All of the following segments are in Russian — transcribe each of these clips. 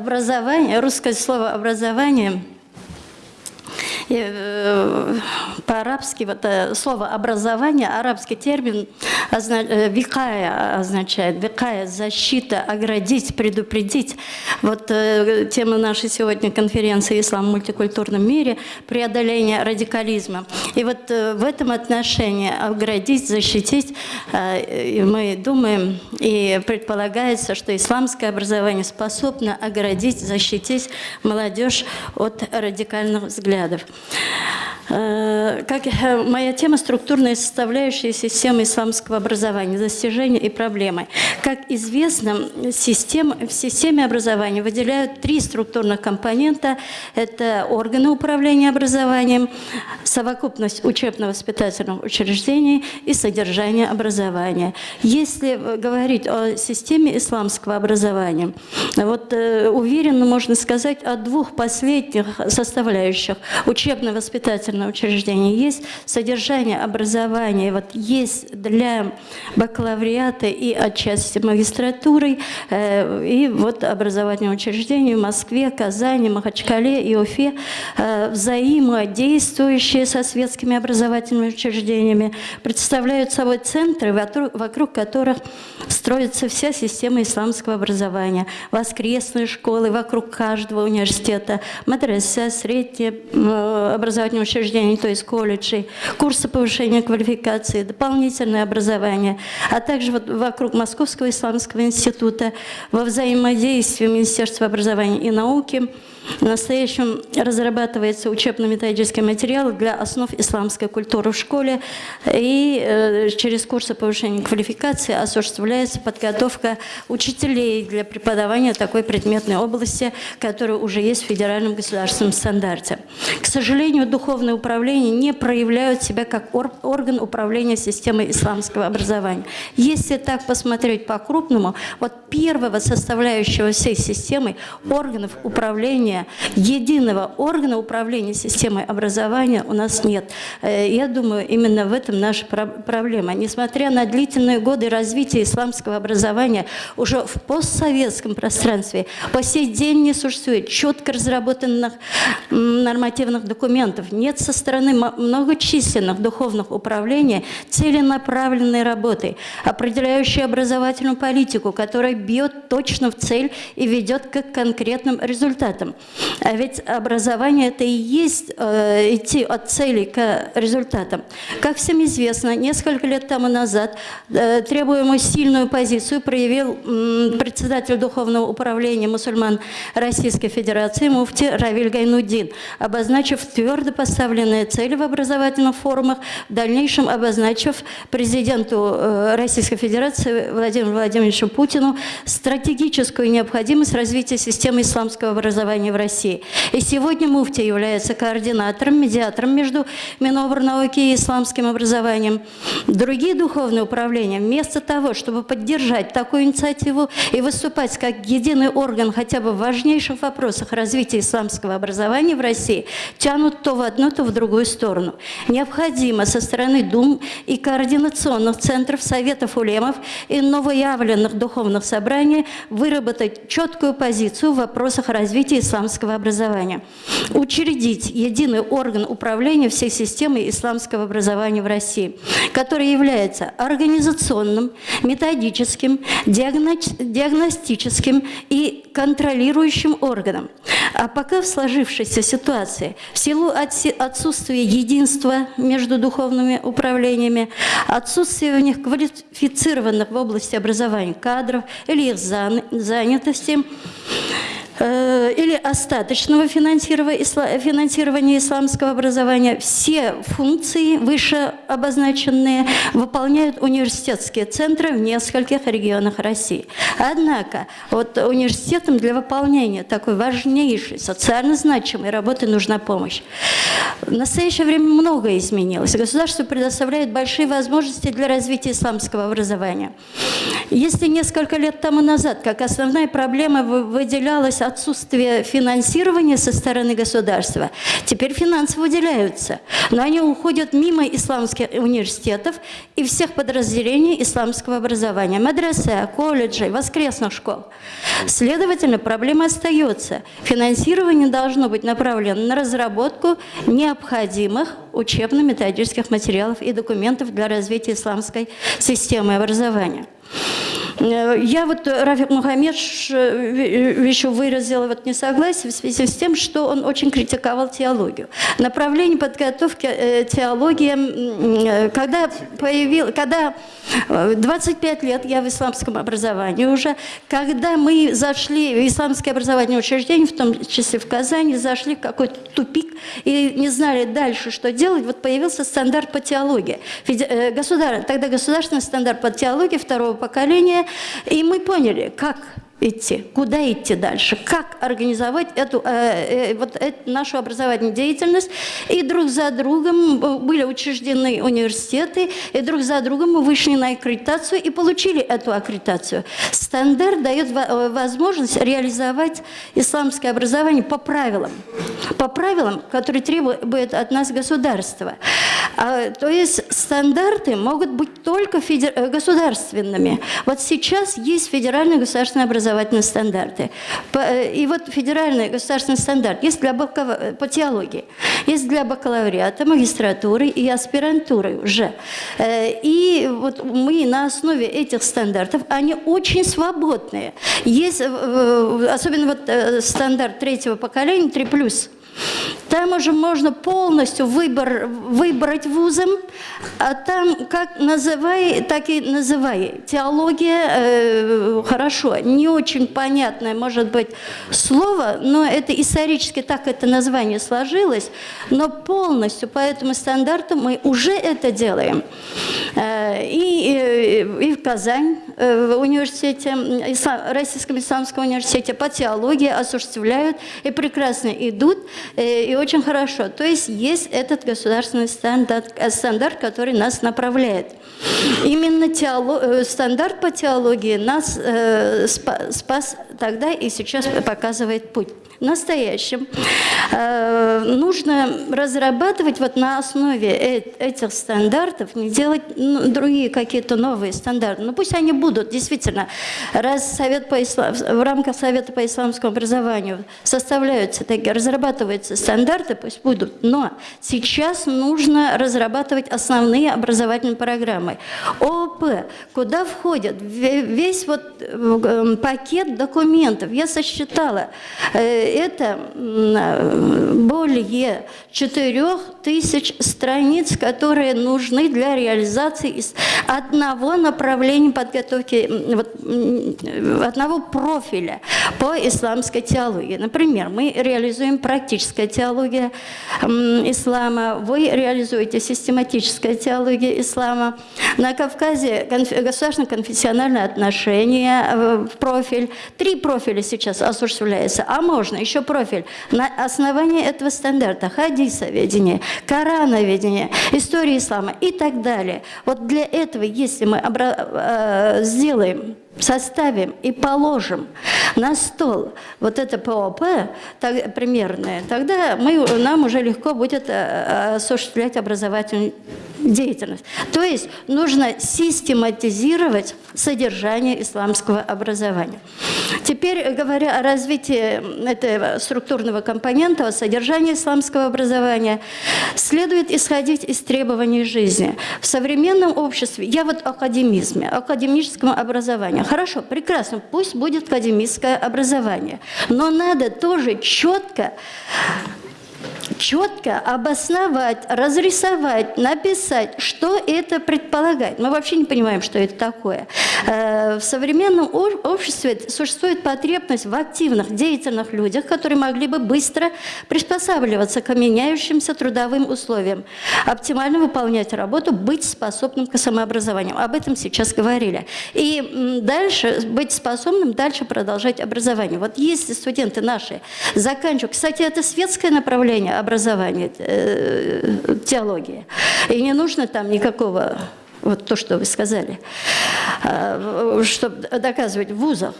образование, русское слово «образование» Э, по-арабски вот э, слово образование, арабский термин э, викая означает, викая – защита, оградить, предупредить. Вот тема нашей сегодня конференции «Ислам в мультикультурном мире» – преодоление радикализма. И вот в этом отношении оградить, защитить, мы думаем и предполагается, что исламское образование способно оградить, защитить молодежь от радикальных взглядов. Э, как э, моя тема «Структурная составляющая системы исламского образования. Достижения и проблемы». Как известно, система, в системе образования выделяют три структурных компонента. Это органы управления образованием, совокупность учебно-воспитательных учреждений и содержание образования. Если говорить о системе исламского образования, вот э, уверенно можно сказать о двух последних составляющих – учебно-воспитательного учреждения, есть содержание образования, вот есть для бакалавриата и отчасти магистратуры, э, и вот образовательные учреждения в Москве, Казани, Махачкале и Уфе, э, взаимодействующие со светскими образовательными учреждениями, представляют собой центры, вокруг которых строится вся система исламского образования. Воскресные школы вокруг каждого университета, мадресе, среднее Э, образовательных учреждений, то есть колледжей, курсы повышения квалификации, дополнительное образование, а также вот вокруг Московского исламского института во взаимодействии Министерства образования и науки – в настоящем разрабатывается учебно-методический материал для основ исламской культуры в школе, и э, через курсы повышения квалификации осуществляется подготовка учителей для преподавания такой предметной области, которая уже есть в федеральном государственном стандарте. К сожалению, духовное управление не проявляют себя как орган управления системой исламского образования. Если так посмотреть по-крупному, вот первого составляющего всей системы органов управления единого органа управления системой образования у нас нет. Э, я думаю, именно в этом наша проблема. Несмотря на длительные годы развития исламского образования, уже в постсоветском пространстве по сей день не существует четко разработанных нормативных документов. Нет со стороны многочисленных духовных управлений целенаправленной работы, определяющей образовательную политику, которая бьет точно в цель и ведет к конкретным результатам. А ведь образование – это и есть э, идти от цели к результатам. Как всем известно, несколько лет тому назад э, требуемую сильную позицию проявил председатель Духовного управления мусульман Российской Федерации муфти Равиль Гайнудин, обозначив твердо поставленные цели в образовательных форумах, в дальнейшем обозначив президенту э, Российской Федерации Владимиру Владимировичу Путину стратегическую необходимость развития системы исламского образования в России. И сегодня муфти является координатором, медиатором между Минобрнауки и исламским образованием. Другие духовные управления, вместо того, чтобы поддержать такую инициативу и выступать как единый орган хотя бы в важнейших вопросах развития исламского образования в России, тянут то в одну, то в другую сторону. Необходимо со стороны Дум и координационных центров, советов улемов и новоявленных духовных собраний выработать четкую позицию в вопросах развития исламского образования. Учредить единый орган управления всей системой исламского образования в России, который является организационным, методическим, диагностическим и контролирующим органом. А пока в сложившейся ситуации, в силу отсутствия единства между духовными управлениями, отсутствия в них квалифицированных в области образования кадров или их занятости, или остаточного финансирования исламского образования, все функции выше обозначенные выполняют университетские центры в нескольких регионах России. Однако вот университетам для выполнения такой важнейшей, социально значимой работы нужна помощь. В настоящее время многое изменилось. Государство предоставляет большие возможности для развития исламского образования. Если несколько лет тому назад, как основная проблема выделялась отсутствие финансирования со стороны государства, теперь финансы выделяются, но они уходят мимо исламских университетов и всех подразделений исламского образования, мадресе, колледжей, воскресных школ. Следовательно, проблема остается. Финансирование должно быть направлено на разработку необходимых учебно-методических материалов и документов для развития исламской системы образования. Э, я вот, э, Рафик Мухаммедович э, еще выразила вот несогласие в связи с тем, что он очень критиковал теологию. Направление подготовки теологии, когда появил, когда 25 лет я в исламском образовании уже, когда мы зашли в исламское образование учреждение, в том числе в Казани, зашли в какой-то тупик и не знали дальше, что делать, вот появился стандарт по теологии. Государ... Тогда государственный стандарт по теологии второго поколения и мы поняли, как идти, куда идти дальше, как организовать эту, э, э, вот эту нашу образовательную деятельность. И друг за другом были учреждены университеты, и друг за другом мы вышли на аккредитацию и получили эту аккредитацию. Стандарт дает э, возможность реализовать исламское образование по правилам, по правилам, которые требует от нас государство. А, то есть стандарты могут быть только федер... Э, государственными. Вот сейчас есть федеральное государственное образование образовательные стандарты. Э, и вот федеральный государственный стандарт есть для бакалаври... по теологии, есть для бакалавриата, магистратуры и аспирантуры уже. Э, и вот мы на основе этих стандартов, они очень свободные. Есть, особенно вот стандарт третьего поколения, 3+, там уже можно полностью выбор, выбрать вузом, а там как называй, так и называй. Теология, э, хорошо, не очень понятное, может быть, слово, но это исторически так это название сложилось, но полностью по этому стандарту мы уже это делаем. Э, и, э, и в Казань, э, в университете, Российском исламском университете по теологии осуществляют и прекрасно идут, и очень хорошо. То есть есть этот государственный стандарт, стандарт который нас направляет. Именно теолог, стандарт по теологии нас спас тогда и сейчас показывает путь настоящем. Э, нужно разрабатывать вот на основе этих стандартов, не делать ну, другие какие-то новые стандарты. Ну пусть они будут, действительно. Раз Совет по ислам, в рамках Совета по исламскому образованию составляются такие, разрабатываются стандарты, пусть будут. Но сейчас нужно разрабатывать основные образовательные программы. ООП, куда входит весь вот э, пакет документов. Я сосчитала, э, это более 4000 страниц, которые нужны для реализации одного направления подготовки, вот, одного профиля по исламской теологии. Например, мы реализуем практическая теология ислама, вы реализуете систематическая теология ислама. На Кавказе государственно-конфессиональные отношения э, в профиль. Три профиля сейчас осуществляется, а можно еще профиль. На основании этого стандарта хадисоведение, корановедение, история ислама и так далее. Вот для этого, если мы э, сделаем составим и положим на стол вот это ПОП так, примерное, тогда мы, нам уже легко будет э, осуществлять образовательную деятельность. То есть нужно систематизировать содержание исламского образования. Теперь, говоря о развитии этого структурного компонента, о содержании исламского образования, следует исходить из требований жизни. В современном обществе, я вот о академизме, о академическом образовании. Хорошо, прекрасно, пусть будет академическое образование, но надо тоже четко четко обосновать, разрисовать, написать, что это предполагает. Мы вообще не понимаем, что это такое. Э, в современном обществе существует потребность в активных, деятельных людях, которые могли бы быстро приспосабливаться к меняющимся трудовым условиям, оптимально выполнять работу, быть способным к самообразованию. Об этом сейчас говорили. И дальше быть способным дальше продолжать образование. Вот если студенты наши заканчивают, кстати, это светское направление образования, э, теология, и не нужно там никакого вот то, что вы сказали. э, чтобы доказывать в вузах.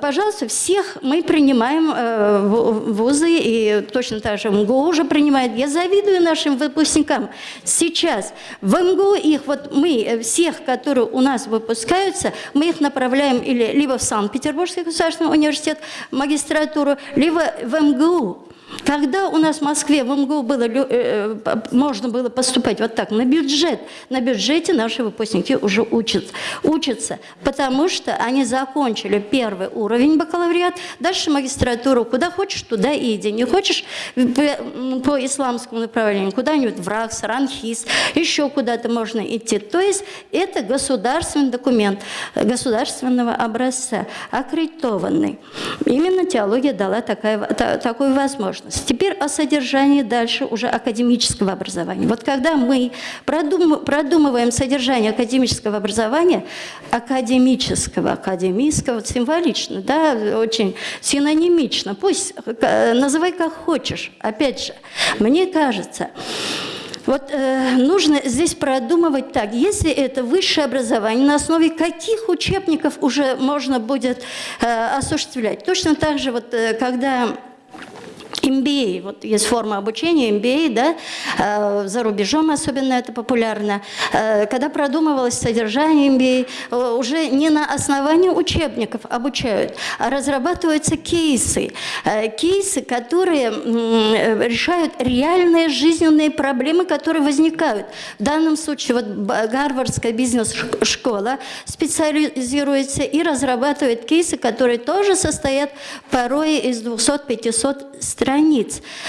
Пожалуйста, всех мы принимаем э, в вузы, и точно так же МГУ уже принимает. Я завидую нашим выпускникам. Сейчас в МГУ их, вот мы, всех, которые у нас выпускаются, мы их направляем или либо в Санкт-Петербургский государственный университет, магистратуру, либо в МГУ. Когда у нас в Москве, в МГУ было, э, можно было поступать вот так, на бюджет, на бюджете наши выпускники уже учат, учатся, потому что они закончили первый уровень бакалавриат, дальше магистратуру, куда хочешь, туда иди. Не хочешь по, исламскому направлению, куда-нибудь в РАКС, РАНХИС, еще куда-то можно идти. То есть это государственный документ государственного образца, аккредитованный. Именно теология дала такая, такую возможность. Теперь о содержании дальше уже академического образования. Вот когда мы продум, продумываем содержание академического образования, академического, академического, символично, да, очень синонимично, пусть э, называй как хочешь. Опять же, мне кажется, вот э, нужно здесь продумывать так, если это высшее образование, на основе каких учебников уже можно будет э, осуществлять. Точно так же, вот, э, когда MBA, вот есть форма обучения MBA, да, э, за рубежом особенно это популярно. Э, когда продумывалось содержание MBA, э, уже не на основании учебников обучают, а разрабатываются кейсы. Кейсы, которые решают реальные жизненные проблемы, которые возникают. В данном случае вот Гарвардская бизнес-школа специализируется и разрабатывает кейсы, которые тоже состоят порой из 200-500 страниц,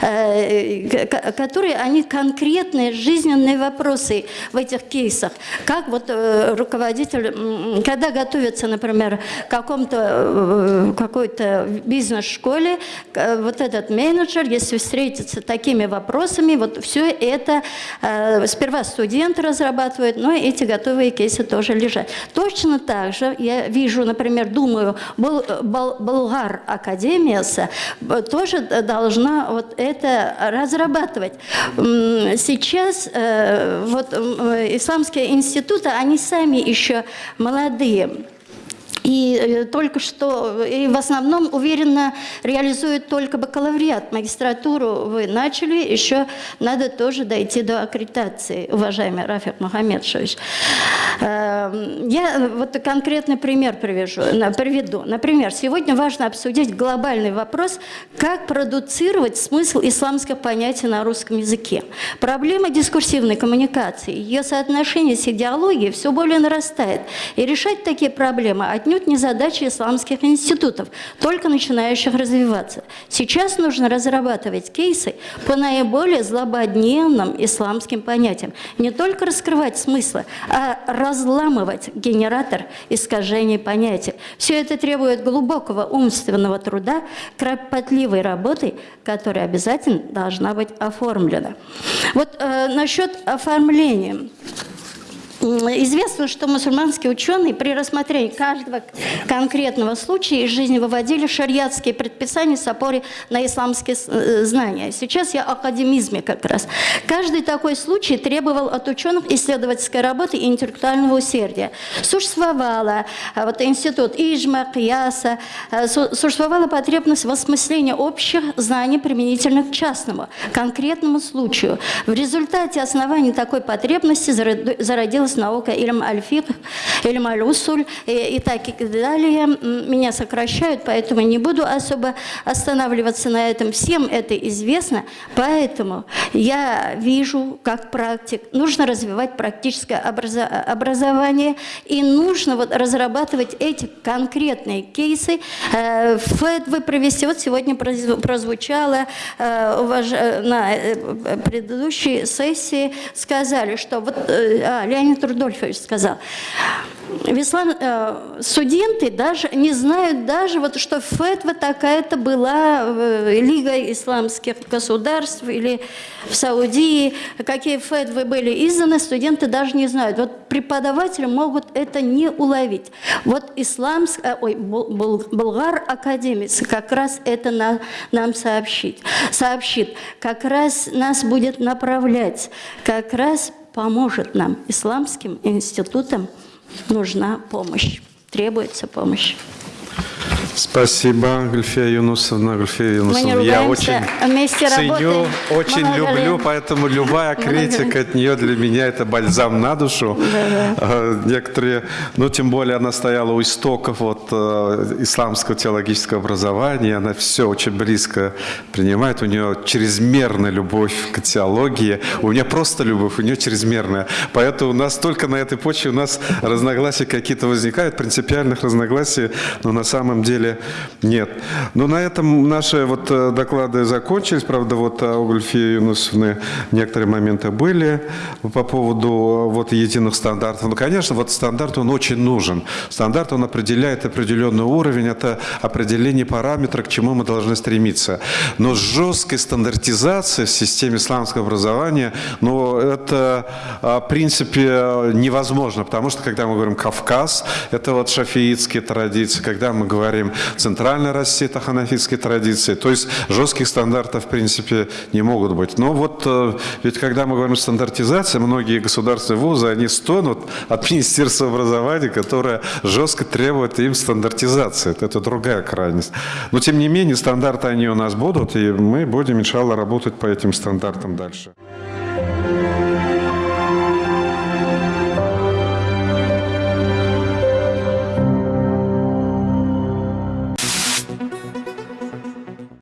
э, которые, они конкретные жизненные вопросы в этих кейсах. Как вот э, руководитель, когда готовится, например, к какому-то э, какой-то бизнес-школе, вот этот менеджер, если встретится такими вопросами, вот все это сперва студент разрабатывает, но эти готовые кейсы тоже лежат. Точно так же я вижу, например, думаю, Болгар Академия тоже должна вот это разрабатывать. Сейчас э, вот исламские институты, они сами еще молодые. И э, только что, и в основном уверенно реализуют только бакалавриат. Магистратуру вы начали, еще надо тоже дойти до аккредитации, уважаемый Рафик Мухаммедшевич. Эм, я вот конкретный пример привяжу, приведу. Например, сегодня важно обсудить глобальный вопрос, как продуцировать смысл исламских понятий на русском языке. Проблема дискурсивной коммуникации, ее соотношение с идеологией все более нарастает. И решать такие проблемы отнюдь отнюдь не задача исламских институтов, только начинающих развиваться. Сейчас нужно разрабатывать кейсы по наиболее злободневным исламским понятиям. Не только раскрывать смыслы, а разламывать генератор искажений понятий. Все это требует глубокого умственного труда, кропотливой работы, которая обязательно должна быть оформлена. Вот э, насчет оформления. Известно, что мусульманские ученые при рассмотрении каждого конкретного случая из жизни выводили шариатские предписания с опорой на исламские э, знания. Сейчас я о академизме как раз. Каждый такой случай требовал от ученых исследовательской работы и интеллектуального усердия. Существовала э, вот, институт Ижма, Кияса, э, существовала потребность в осмыслении общих знаний применительных к частному, конкретному случаю. В результате основания такой потребности зародилась называлась наука Ильм Аль-Фик, Ильм Аль-Усуль и, и так и далее. Меня сокращают, поэтому не буду особо останавливаться на этом. Всем это известно, поэтому я вижу, как практик, нужно развивать практическое образование и нужно вот разрабатывать эти конкретные кейсы. Э, вы провести, вот сегодня прозвучало э, на э, предыдущей сессии, сказали, что вот а, Леонид Рудольфович сказал. В ислам, э, студенты даже не знают даже, вот, что фетва такая-то была э, Лига исламских государств или в Саудии, какие фетвы были изданы, студенты даже не знают. Вот преподаватели могут это не уловить. Вот исламск, э, ой, Булгар академец как раз это на, нам сообщит, сообщит, как раз нас будет направлять, как раз поможет нам, исламским институтам, нужна помощь, требуется помощь. Спасибо, Гульфия Юнусовна. Гульфия Юнусовна, я очень вместе ценю, работаем. очень много люблю, поэтому любая критика от нее для меня это бальзам на душу. А, Некоторые, ну тем более она стояла у истоков вот э, исламского теологического образования, она все очень близко принимает, у нее чрезмерная любовь к теологии, у меня просто любовь, у нее чрезмерная. Поэтому у нас только на этой почве у нас разногласия какие-то возникают, принципиальных разногласий, но на самом деле нет. Но на этом наши вот э, доклады закончились. Правда, вот у Гульфии Юнусовны некоторые моменты были по поводу э, вот единых стандартов. Ну, конечно, вот стандарт, он очень нужен. Стандарт, он определяет определенный уровень, это определение параметра, к чему мы должны стремиться. Но жесткой стандартизации в системе исламского образования, ну, это, в принципе, невозможно, потому что, когда мы говорим Кавказ, это вот шафиитские традиции, когда мы говорим Центральная Россия, это ханафитские традиции, то есть жестких стандартов, в принципе, не могут быть. Но вот э, ведь когда мы говорим стандартизация, многие государственные вузы, они стонут от Министерства образования, которое жестко требует им стандартизации. Это другая крайность. Но, тем не менее, стандарты они у нас будут, и мы будем, иншаллах, работать по этим стандартам дальше.